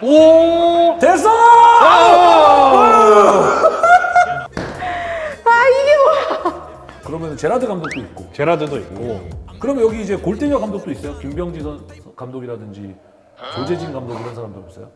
오! 됐어! 아 이게 뭐야? 그러면 제라드 감독도 있고. 제라드도 있고 그럼 여기 이제 골대녀 감독도 있어요? 김병지 선 감독이라든지 조재진 감독 이런 사람도 없어요?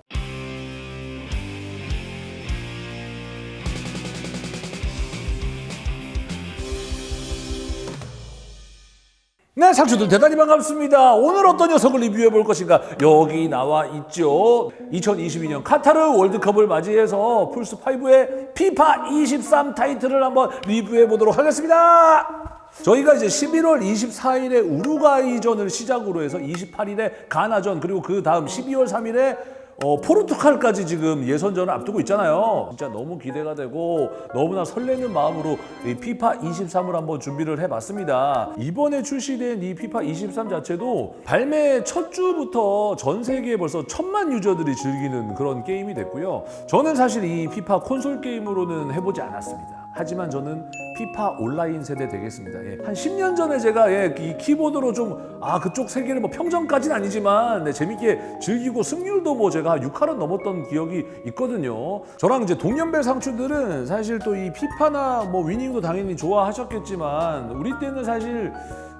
네, 상추들 대단히 반갑습니다. 오늘 어떤 녀석을 리뷰해 볼 것인가? 여기 나와 있죠. 2022년 카타르 월드컵을 맞이해서 플스5의 피파 23 타이틀을 한번 리뷰해 보도록 하겠습니다. 저희가 이제 11월 24일에 우루과이전을 시작으로 해서 28일에 가나전 그리고 그 다음 12월 3일에 어, 포르투갈까지 지금 예선전을 앞두고 있잖아요. 진짜 너무 기대가 되고 너무나 설레는 마음으로 이 피파 23을 한번 준비를 해봤습니다. 이번에 출시된 이 피파 23 자체도 발매 첫 주부터 전 세계에 벌써 천만 유저들이 즐기는 그런 게임이 됐고요. 저는 사실 이 피파 콘솔 게임으로는 해보지 않았습니다. 하지만 저는 피파 온라인 세대 되겠습니다. 예. 한 10년 전에 제가 예, 이 키보드로 좀 아 그쪽 세계를 뭐 평정까지는 아니지만 네, 재밌게 즐기고 승률도 뭐 제가 6할은 넘었던 기억이 있거든요. 저랑 이제 동년배 상추들은 사실 또 이 피파나 뭐 위닝도 당연히 좋아하셨겠지만 우리 때는 사실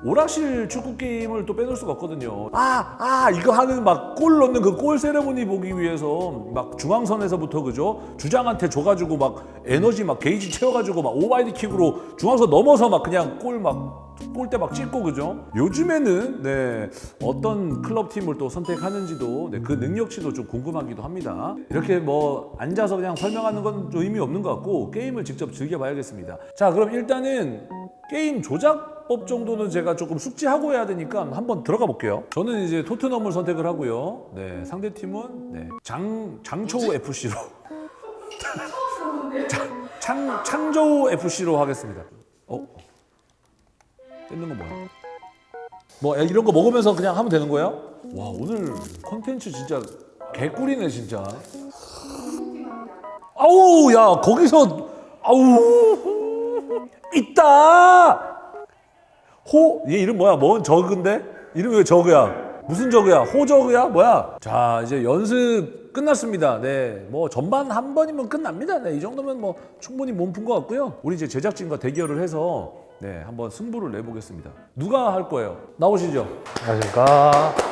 오락실 축구 게임을 또 빼놓을 수가 없거든요. 아, 아, 이거 하는 막 골 넣는 그 골 세레모니 보기 위해서 막 중앙선에서부터 그죠? 주장한테 줘가지고 막 에너지 막 게이지 채워가지고 막 오버헤드 킥으로 중앙선 넘어서 막 그냥 골 막 골대 막 찍고 그죠? 요즘에는 네 어떤 클럽 팀을 또 선택하는지도 네, 그 능력치도 좀 궁금하기도 합니다. 이렇게 뭐 앉아서 그냥 설명하는 건좀 의미 없는 것 같고 게임을 직접 즐겨봐야겠습니다. 자 그럼 일단은 게임 조작 법 정도는 제가 조금 숙지하고 해야 되니까 한번 들어가 볼게요. 저는 이제 토트넘을 선택을 하고요. 네, 상대 팀은 네, 장 장초우 FC로 창 창조우 FC로 하겠습니다. 어? 뜯는 건 뭐야? 뭐 이런 거 먹으면서 그냥 하면 되는 거예요? 와 오늘 컨텐츠 진짜 개꿀이네 진짜. 아우 야 거기서 아우 있다. 호? 얘 이름 뭐야? 뭔 저그인데? 이름이 왜 저그야? 무슨 저그야? 호저그야? 뭐야? 자, 이제 연습 끝났습니다. 네. 뭐 전반 한 번이면 끝납니다. 네. 이 정도면 뭐 충분히 몸 푼 것 같고요. 우리 이제 제작진과 대결을 해서 네, 한번 승부를 내보겠습니다. 누가 할 거예요? 나오시죠. 안녕하십니까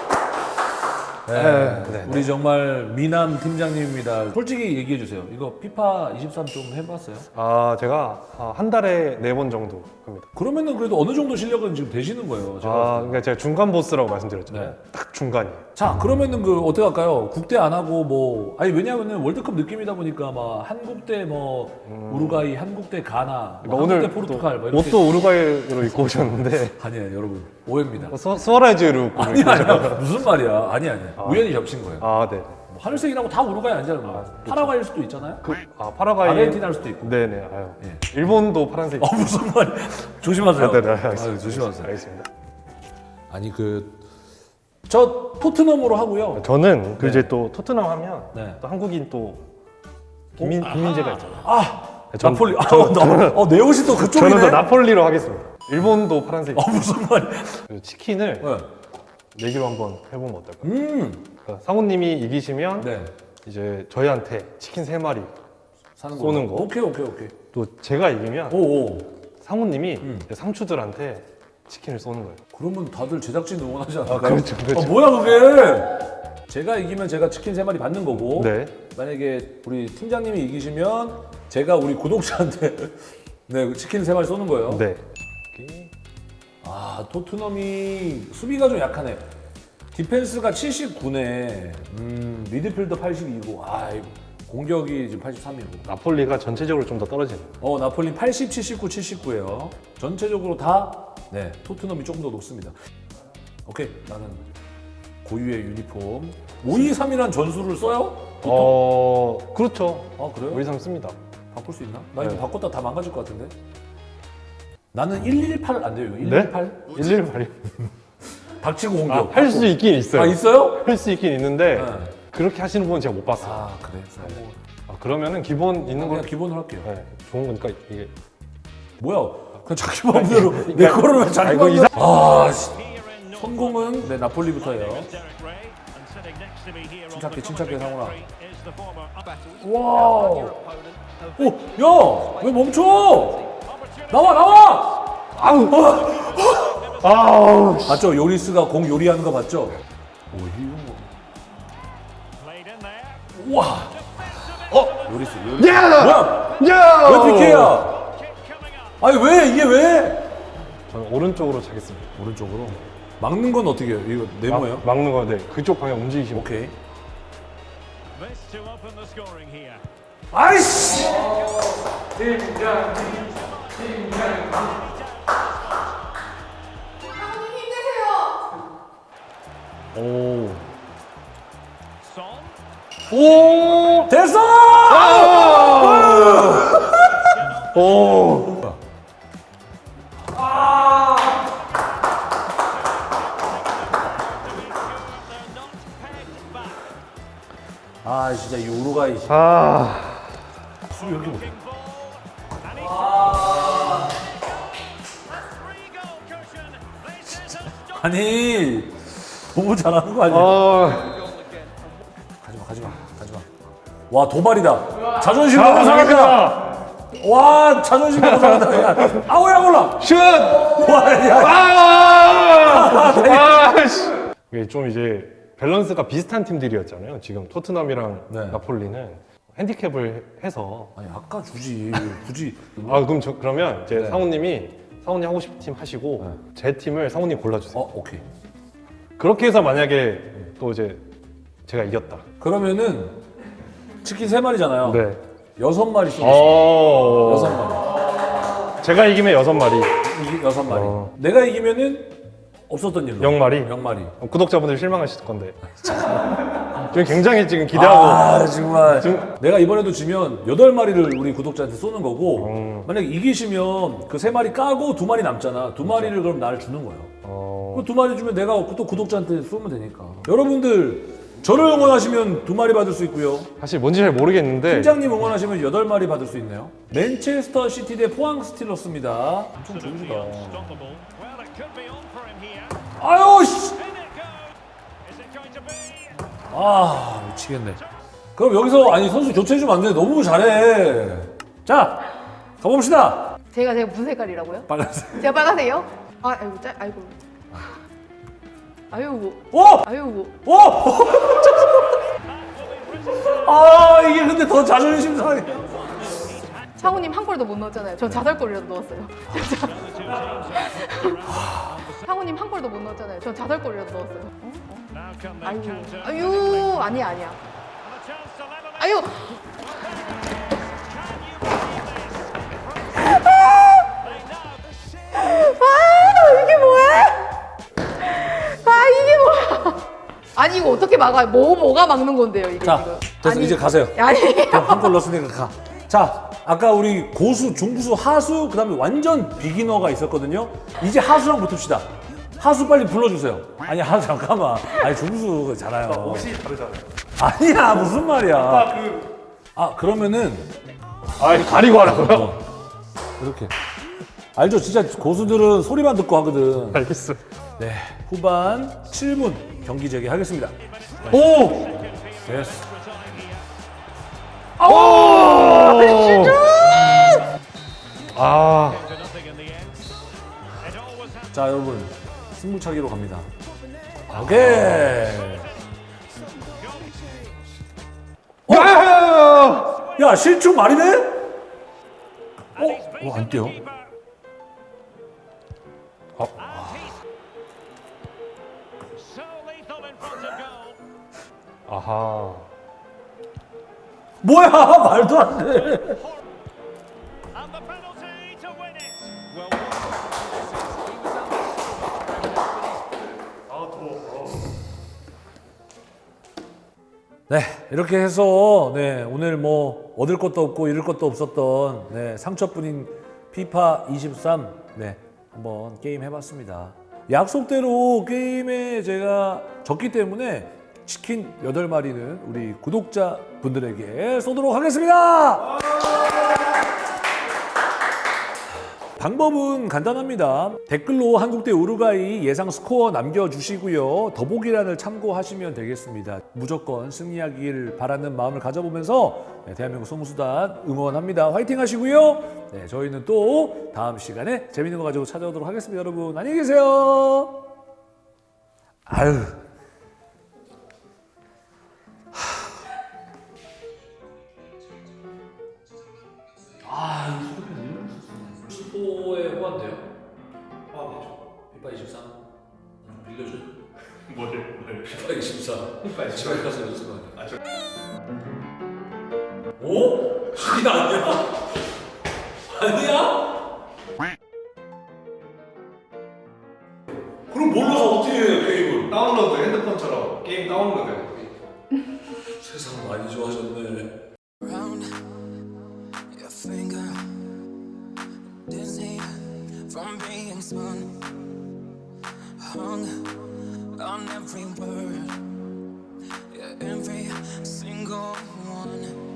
네. 네, 우리 정말 미남 팀장님입니다. 솔직히 얘기해 주세요. 이거 피파 23 좀 해봤어요? 아 제가 아, 한 달에 네 번 정도 합니다 그러면은 그래도 어느 정도 실력은 지금 되시는 거예요. 제가 아 봤을 때. 그러니까 제가 중간 보스라고 말씀드렸잖아요 네. 딱 중간이에요 자 그러면은 그 어떻게 할까요? 국대 안 하고 뭐 아니 왜냐하면은 월드컵 느낌이다 보니까 막 한국 대 뭐 우루과이, 한국 대 가나, 뭐 그러니까 한국 대 포르투갈 뭐 이렇게 옷도 우루과이로 입고 오셨는데 아니에요 여러분 오해입니다. 수, 수아레즈로 입고 아니. 아니야 무슨 말이야 아니 아니야 우연히 겹친 거예요. 아 네. 뭐 하늘색이라고 다 우루과이 아니잖아요. 뭐. 파라과이일 수도 있잖아요. 그, 아 파라과이 아르헨티나일 수도 있고. 네네 아유 예. 일본도 파란색 어 무슨 말이야? 조심하세요. 아, 네, 네, 알겠습니다. 아유, 조심하세요. 알겠습니다 아니 그 저 토트넘으로 하고요. 저는 그 네. 이제 또 토트넘 하면 네. 또 한국인 또 김민, 김민재가 있잖아요 아 전- 나폴리. 아, 저- 나, 어, 내 옷이 또 그쪽이네. 저는 또 나폴리로 하겠습니다 일본도 파란색 어 무슨 말이야? 그 치킨을 네. 내기로 한번 해보면 어떨까요? 음. 그러니까 상우님이 이기시면 네. 이제 저희한테 치킨 세 마리 사는 쏘는. 거. 오케이 오케이 오케이. 또 제가 이기면 오 오. 상우님이 음. 이제 상추들한테 치킨을 쏘는 거예요. 그러면 다들 제작진 응원하지 않을까요? 그렇죠, 그렇죠. 어, 뭐야 그게? 제가 이기면 제가 치킨 세 마리 받는 거고. 네. 만약에 우리 팀장님이 이기시면 제가 우리 구독자한테 네 치킨 세 마리 쏘는 거예요. 네. 아 토트넘이 수비가 좀 약하네. 디펜스가 79네. 음 미드필더 82고. 아 이거 공격이 지금 83이고. 나폴리가 전체적으로 좀 더 떨어지는. 어 나폴리 80, 79, 79예요. 전체적으로 다 네, 토트넘이 조금 더 높습니다. 오케이 나는 고유의 유니폼 523이란 전술을 써요? 보통? 어 그렇죠. 아 그래요? 우리 삼 씁니다. 바꿀 수 있나? 나 이거 네. 바꿨다 다 망가질 것 같은데. 나는 118 안 돼요. 이거 118? 118이. 박치고 공격. 할수 있긴 있어요. 아 있어요? 할 수 있긴 있는데 네. 그렇게 하시는 분은 제가 못 봤어요. 아 그래. 아, 그러면은 기본 있는 그냥 거 기본으로 할게요. 네, 좋은 거니까 이게 뭐야? 그냥 자기 마음대로 내 거를 왜 자기 마음대로? 아 씨. 성공은 네 나폴리부터예요. 침착해, 침착해, 상훈아. 와우. 오, 야, 왜 멈춰? 나와, 나와! 아우! 아우! 맞죠? 요리스가 공 요리하는 거 맞죠? 오, 이거 뭐. 와. 어? 요리스, 요리스. 야! 뭐야? 야! 왜 PK야? 아니 왜 이게 왜? 저는 오른쪽으로 차겠습니다. 오른쪽으로. 막는 건 어떻게 해요? 이거 네모예요? 막, 막는 거, 네. 그쪽 방향 움직이시면. 오케이. 아이씨! 형님 힘내세요. 오. 오! 됐어! 오! 아 진짜 이. 아. goal cushion. This is a stop. 아니 너무 잘하는 거 아니야? 아. 가지마 가지마 가지마. 와 도발이다. 자존심 너무 상한다. 와 자존심 너무 상한다. 야, 아우야 몰라. 슛! 와 야. 아! 아! 좀 이제 밸런스가 비슷한 팀들이었잖아요. 지금 토트넘이랑 네. 나폴리는 핸디캡을 해서 아니 아까 주지 굳이. 아 그럼 저 그러면 이제 네. 상우님이 상우님 하고 싶은 팀 하시고 제 팀을 상우님 골라주세요. 어 오케이. 그렇게 해서 만약에 또 이제 제가 이겼다. 그러면은 치킨 세 마리잖아요. 네. 여섯 마리 쏘. 어. 여섯 마리. 제가 이기면 여섯 마리, 이기 여섯 마리. 어. 내가 이기면은 없었던 일로. 영 마리. 영 마리. 어, 구독자분들 실망하실 건데. 지금 굉장히 지금 기대하고. 아 정말. 지금- 내가 이번에도 지면 여덟 마리를 우리 구독자한테 쏘는 거고 음. 만약 에 이기시면 그 세 마리 까고 두 마리 남잖아. 두 마리를 그럼 나를 주는 거예요. 어. 그두 마리 주면 내가 또 구독자한테 쏘면 되니까. 여러분들 저를 응원하시면 두 마리 받을 수 있고요. 사실 뭔지 잘 모르겠는데. 팀장님 응원하시면 여덟 마리 받을 수 있네요. 맨체스터 시티 대 포항 스틸러스입니다. 엄청 좋으시다. Here. 아유 씨. 아 미치겠네. 그럼 여기서 아니 선수 교체해주면 안 돼. 너무 잘해. 자 가봅시다. 제가 제가 무슨 색깔이라고요? 빨간색. 제가 빨간색이요? 아, 아이고 짤, 아이고. 아이고, 오! 아이고. 오! 아 이게 근데 더 자존심 상해. 상우님 한 골도 못 넣었잖아요. 전 자살골이라도 넣었어요. 상우님 한 골도 못 넣었잖아요. 전 자살골이라도 넣었어요. 어? The 아유. 아유, 아니야, 아니야. 아유, 아니 이거 어떻게 막아요? 뭐 뭐가 막는 건데요 이게 자 지금? 됐어 아니, 이제 가세요. 아니 한골 넣었으니까 가. 자 아까 우리 고수, 중구수, 하수 그 다음에 완전 비기너가 있었거든요. 이제 하수랑 붙읍시다. 하수 빨리 불러주세요. 아니 하수 잠깐만. 아니 중구수 잘해요. 옷이 다르잖아요. 아니야 무슨 말이야. 아 그러면은 아, 가리고 하라고요? 이렇게 알죠? 진짜 고수들은 소리만 듣고 하거든. 알겠어. 네 후반 7분 경기 재개하겠습니다. 오! 됐어. 아. It always has 자 여러분 승부차기로 갑니다. 오케이. 야! 야 실축 말이 돼? 어? 어, 안 뛰어? 어. 아하. 뭐야 말도 안 돼. And the penalty to win it. Well, 네 이렇게 해서 네 오늘 뭐 얻을 것도 없고 잃을 것도 없었던 네 상처뿐인 피파 23네 한번 게임 해봤습니다. 약속대로 게임에 제가 졌기 때문에 치킨 8마리는 우리 구독자 분들에게 쏘도록 하겠습니다. 방법은 간단합니다. 댓글로 한국 대 우루과이 예상 스코어 남겨주시고요. 더보기란을 참고하시면 되겠습니다. 무조건 승리하길 바라는 마음을 가져보면서 네, 대한민국 송수단 응원합니다. 화이팅 하시고요. 네, 저희는 또 다음 시간에 재밌는 거 가지고 찾아오도록 하겠습니다. 여러분 안녕히 계세요. 아유. 슈퍼에 호환돼요? 호환되죠. 피파 23? 좀 빌려줘. 뭐를 뭐를 피파 24. 피파 24. 집에 가서 연습하네. 아, 저- 오? 이게 아니야? 아니야? 그럼 몰라서 어떻게 해, 게임을? 다운로드 핸드폰처럼 게임 다운로드 세상 많이 좋아졌네. From being spun. Hung on every word. Yeah, every single